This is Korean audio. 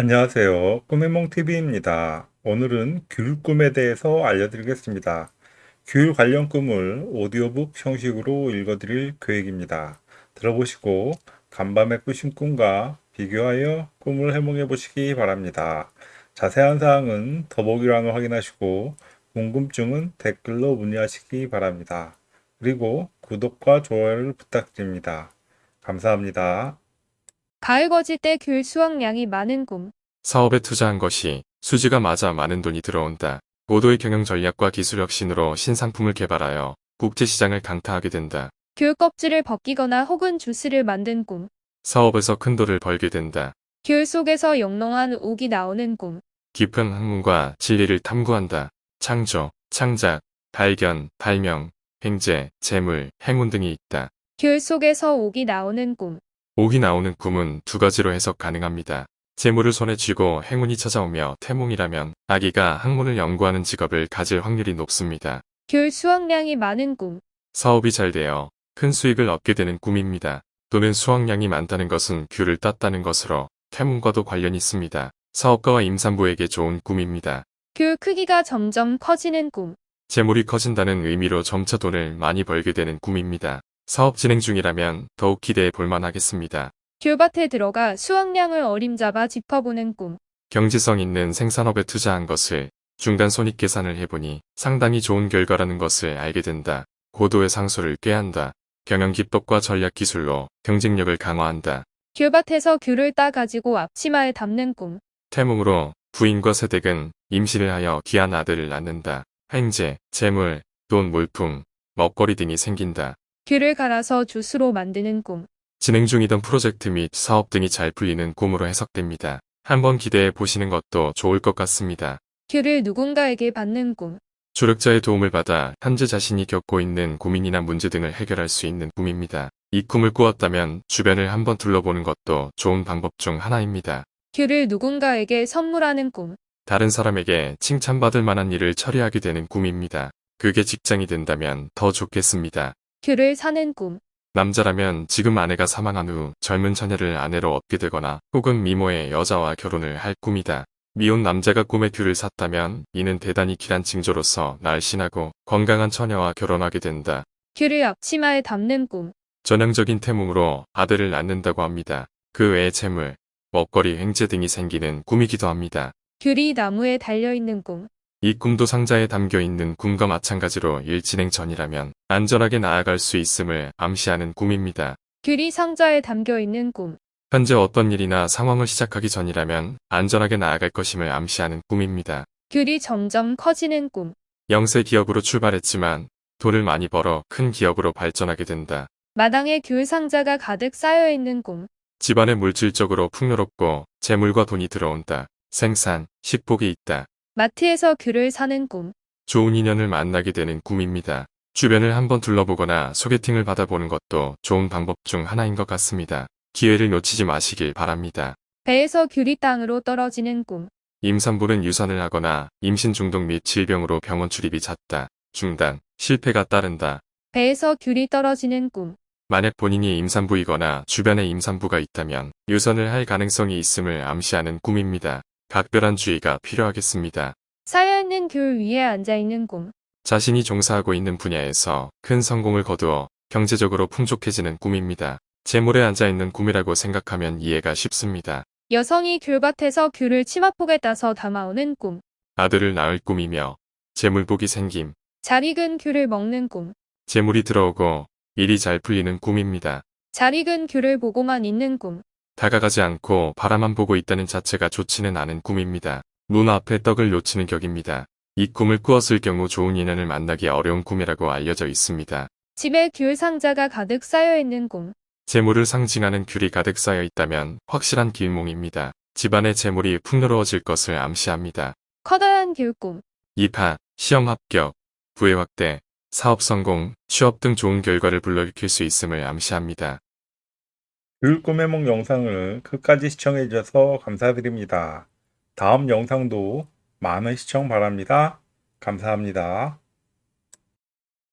안녕하세요. 꿈의몽TV입니다. 오늘은 귤 꿈에 대해서 알려드리겠습니다. 귤 관련 꿈을 오디오북 형식으로 읽어드릴 계획입니다. 들어보시고 간밤에 꾸신 꿈과 비교하여 꿈을 해몽해 보시기 바랍니다. 자세한 사항은 더보기란을 확인하시고 궁금증은 댓글로 문의하시기 바랍니다. 그리고 구독과 좋아요를 부탁드립니다. 감사합니다. 가을 거질 때귤 수확량이 많은 꿈. 사업에 투자한 것이 수지가 맞아 많은 돈이 들어온다. 고도의 경영 전략과 기술 혁신으로 신상품을 개발하여 국제시장을 강타하게 된다. 귤 껍질을 벗기거나 혹은 주스를 만든 꿈. 사업에서 큰 돈을 벌게 된다. 귤 속에서 영롱한 옥이 나오는 꿈. 깊은 학문과 진리를 탐구한다. 창조, 창작, 발견, 발명, 횡재, 재물, 행운 등이 있다. 귤 속에서 옥이 나오는 꿈. 옥이 나오는 꿈은 두 가지로 해석 가능합니다. 재물을 손에 쥐고 행운이 찾아오며 태몽이라면 아기가 학문을 연구하는 직업을 가질 확률이 높습니다. 귤 수확량이 많은 꿈. 사업이 잘 되어 큰 수익을 얻게 되는 꿈입니다. 또는 수확량이 많다는 것은 귤을 땄다는 것으로 태문과도 관련이 있습니다. 사업가와 임산부에게 좋은 꿈입니다. 귤 크기가 점점 커지는 꿈. 재물이 커진다는 의미로 점차 돈을 많이 벌게 되는 꿈입니다. 사업 진행 중이라면 더욱 기대해 볼만 하겠습니다. 귤밭에 들어가 수확량을 어림잡아 짚어보는 꿈. 경제성 있는 생산업에 투자한 것을 중간 손익 계산을 해보니 상당히 좋은 결과라는 것을 알게 된다. 고도의 상소를 꾀한다. 경영 기법과 전략 기술로 경쟁력을 강화한다. 귤밭에서 귤을 따 가지고 앞치마에 담는 꿈. 태몽으로 부인과 세댁은 임신을 하여 귀한 아들을 낳는다. 횡재, 재물, 돈, 물품, 먹거리 등이 생긴다. 귤을 갈아서 주스로 만드는 꿈. 진행 중이던 프로젝트 및 사업 등이 잘 풀리는 꿈으로 해석됩니다. 한번 기대해 보시는 것도 좋을 것 같습니다. 귤을 누군가에게 받는 꿈. 조력자의 도움을 받아 현재 자신이 겪고 있는 고민이나 문제 등을 해결할 수 있는 꿈입니다. 이 꿈을 꾸었다면 주변을 한번 둘러보는 것도 좋은 방법 중 하나입니다. 귤을 누군가에게 선물하는 꿈. 다른 사람에게 칭찬받을 만한 일을 처리하게 되는 꿈입니다. 그게 직장이 된다면 더 좋겠습니다. 귤을 사는 꿈. 남자라면 지금 아내가 사망한 후 젊은 처녀를 아내로 얻게 되거나 혹은 미모의 여자와 결혼을 할 꿈이다. 미혼 남자가 꿈에 귤을 샀다면 이는 대단히 길한 징조로서 날씬하고 건강한 처녀와 결혼하게 된다. 귤을 앞치마에 담는 꿈. 전형적인 태몽으로 아들을 낳는다고 합니다. 그 외에 재물, 먹거리, 횡재 등이 생기는 꿈이기도 합니다. 귤이 나무에 달려있는 꿈. 이 꿈도 상자에 담겨 있는 꿈과 마찬가지로 일 진행 전이라면 안전하게 나아갈 수 있음을 암시하는 꿈입니다. 귤이 상자에 담겨있는 꿈. 현재 어떤 일이나 상황을 시작하기 전이라면 안전하게 나아갈 것임을 암시하는 꿈입니다. 귤이 점점 커지는 꿈. 영세 기업으로 출발했지만 돈을 많이 벌어 큰 기업으로 발전하게 된다. 마당에 귤 상자가 가득 쌓여있는 꿈. 집안에 물질적으로 풍요롭고 재물과 돈이 들어온다. 생산, 식복이 있다. 마트에서 귤을 사는 꿈. 좋은 인연을 만나게 되는 꿈입니다. 주변을 한번 둘러보거나 소개팅을 받아보는 것도 좋은 방법 중 하나인 것 같습니다. 기회를 놓치지 마시길 바랍니다. 배에서 귤이 땅으로 떨어지는 꿈. 임산부는 유산을 하거나 임신 중독 및 질병으로 병원 출입이 잦다. 중단, 실패가 따른다. 배에서 귤이 떨어지는 꿈. 만약 본인이 임산부이거나 주변에 임산부가 있다면 유산을 할 가능성이 있음을 암시하는 꿈입니다. 각별한 주의가 필요하겠습니다. 쌓여있는 귤 위에 앉아있는 꿈. 자신이 종사하고 있는 분야에서 큰 성공을 거두어 경제적으로 풍족해지는 꿈입니다. 재물에 앉아있는 꿈이라고 생각하면 이해가 쉽습니다. 여성이 귤밭에서 귤을 치마폭에 따서 담아오는 꿈. 아들을 낳을 꿈이며 재물복이 생김, 잘 익은 귤을 먹는 꿈. 재물이 들어오고 일이 잘 풀리는 꿈입니다. 잘 익은 귤을 보고만 있는 꿈. 다가가지 않고 바라만 보고 있다는 자체가 좋지는 않은 꿈입니다. 문 앞에 떡을 놓치는 격입니다. 이 꿈을 꾸었을 경우 좋은 인연을 만나기 어려운 꿈이라고 알려져 있습니다. 집에 귤 상자가 가득 쌓여있는 꿈. 재물을 상징하는 귤이 가득 쌓여 있다면 확실한 길몽입니다. 집안의 재물이 풍요로워질 것을 암시합니다. 커다란 귤 꿈. 입학, 시험 합격, 부의 확대, 사업 성공, 취업 등 좋은 결과를 불러일으킬 수 있음을 암시합니다. 귤 꿈의 몽 영상을 끝까지 시청해 주셔서 감사드립니다. 다음 영상도 많은 시청 바랍니다. 감사합니다.